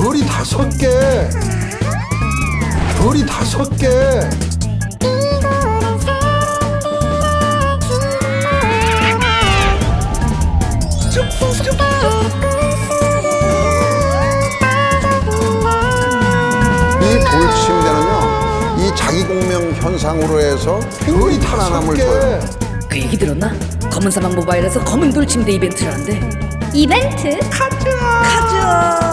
별이 다섯 개이 돌침대는요 이 자기공명 현상으로 해서 별이 하나남을 줘요 그 얘기 들었나? 검은 사막 모바일에서 검은 돌 침대 이벤트를 한대. 이벤트? 가자. 풀면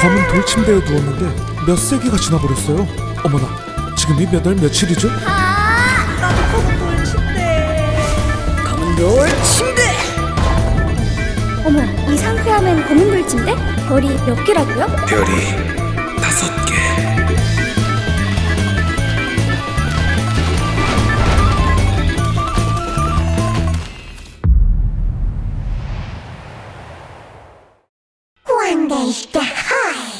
검은 돌침대에 누웠는데 몇 세기가 지나버렸어요. 어머나, 지금이 몇 월 며칠이죠? 검은 돌 침대 어머, 이 상쾌함엔 검은 돌침대? 별이 몇 개라고요? 별이 다섯 개 one day, the high.